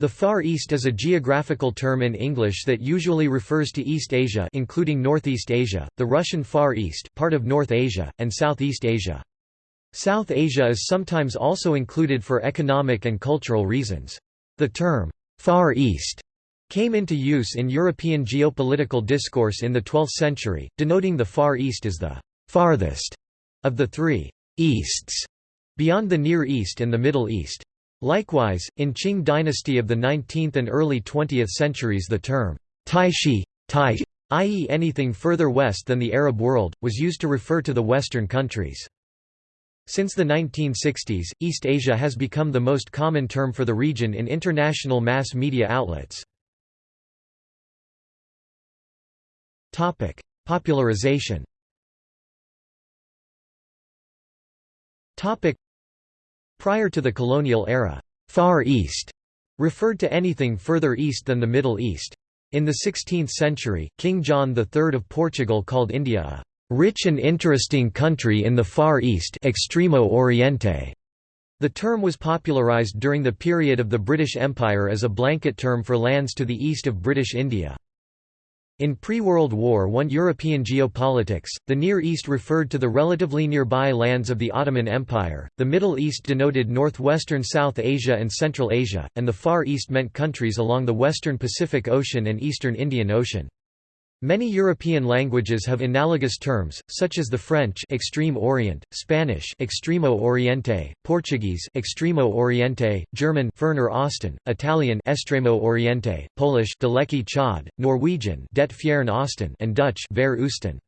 The Far East is a geographical term in English that usually refers to East Asia including Northeast Asia, the Russian Far East part of North Asia, and Southeast Asia. South Asia is sometimes also included for economic and cultural reasons. The term, Far East, came into use in European geopolitical discourse in the 12th century, denoting the Far East as the farthest of the three Easts, beyond the Near East and the Middle East. Likewise, in Qing dynasty of the 19th and early 20th centuries the term Taishi, tai, i.e. anything further west than the Arab world, was used to refer to the Western countries. Since the 1960s, East Asia has become the most common term for the region in international mass media outlets. Popularization Prior to the colonial era, Far East referred to anything further east than the Middle East. In the 16th century, King John III of Portugal called India a rich and interesting country in the Far East Extremo Oriente. The term was popularized during the period of the British Empire as a blanket term for lands to the east of British India. In pre-World War I European geopolitics, the Near East referred to the relatively nearby lands of the Ottoman Empire, the Middle East denoted northwestern South Asia and Central Asia, and the Far East meant countries along the western Pacific Ocean and eastern Indian Ocean. Many European languages have analogous terms, such as the French Extreme Orient, Spanish Extremo Oriente, Portuguese Extremo Oriente, German Ferner Osten, Italian Estremo Oriente, Polish Daleki Chad, Norwegian Det Fjern Osten, and Dutch Ver Oosten.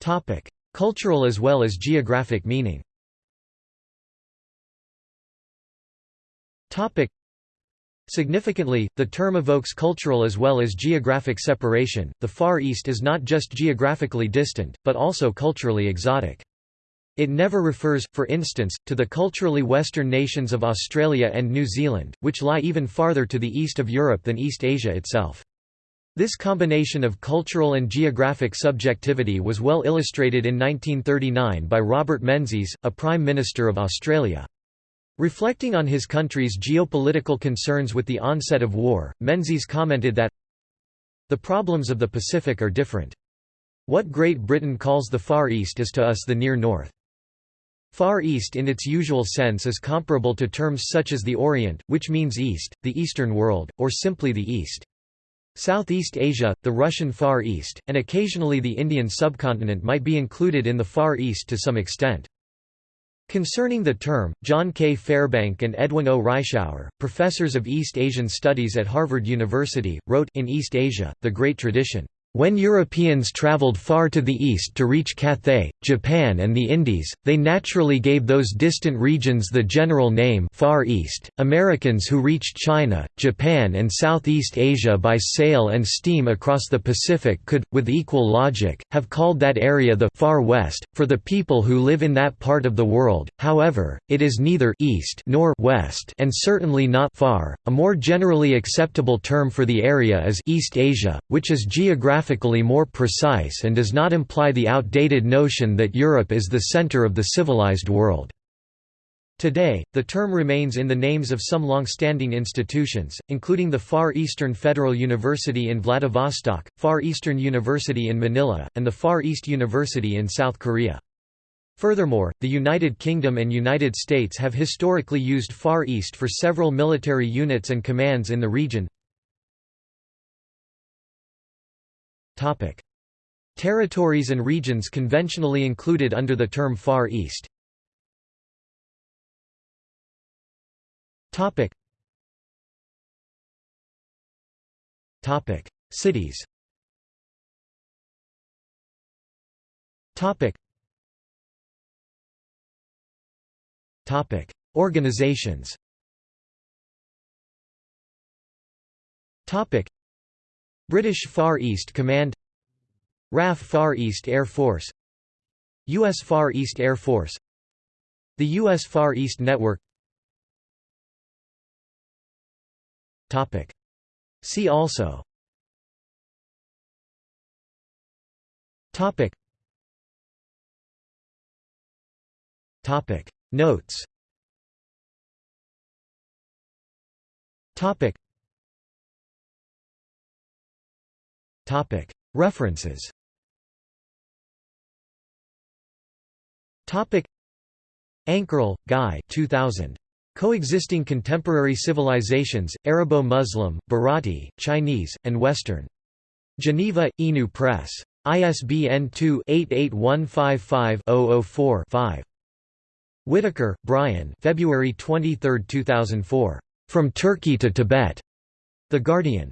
Topic: Cultural as well as geographic meaning. Topic: Significantly, the term evokes cultural as well as geographic separation. The Far East is not just geographically distant, but also culturally exotic. It never refers, for instance, to the culturally Western nations of Australia and New Zealand, which lie even farther to the east of Europe than East Asia itself. This combination of cultural and geographic subjectivity was well illustrated in 1939 by Robert Menzies, a Prime Minister of Australia. Reflecting on his country's geopolitical concerns with the onset of war, Menzies commented that the problems of the Pacific are different. What Great Britain calls the Far East is to us the Near North. Far East in its usual sense is comparable to terms such as the Orient, which means East, the Eastern world, or simply the East. Southeast Asia, the Russian Far East, and occasionally the Indian subcontinent might be included in the Far East to some extent. Concerning the term, John K. Fairbank and Edwin O. Reischauer, professors of East Asian Studies at Harvard University, wrote In East Asia, The Great Tradition when Europeans traveled far to the east to reach Cathay, Japan and the Indies, they naturally gave those distant regions the general name Far East. Americans who reached China, Japan and Southeast Asia by sail and steam across the Pacific could, with equal logic, have called that area the Far West. For the people who live in that part of the world, however, it is neither east nor west and certainly not far. A more generally acceptable term for the area is East Asia, which is geographically geographically more precise and does not imply the outdated notion that Europe is the center of the civilized world. Today, the term remains in the names of some long-standing institutions, including the Far Eastern Federal University in Vladivostok, Far Eastern University in Manila, and the Far East University in South Korea. Furthermore, the United Kingdom and United States have historically used Far East for several military units and commands in the region. Territories and regions conventionally included under the term Far East. Cities. Organizations. British Far East Command RAF Far East Air Force U.S. Far East Air Force The U.S. Far East Network. See also. Topic. Notes. Topic References Ankerl, Guy 2000. Coexisting Contemporary Civilizations, Arabo-Muslim, Bharati, Chinese, and Western. Geneva, Inu Press. ISBN 2-88155-004-5. Whitaker, Brian February 23, 2004. From Turkey to Tibet. The Guardian.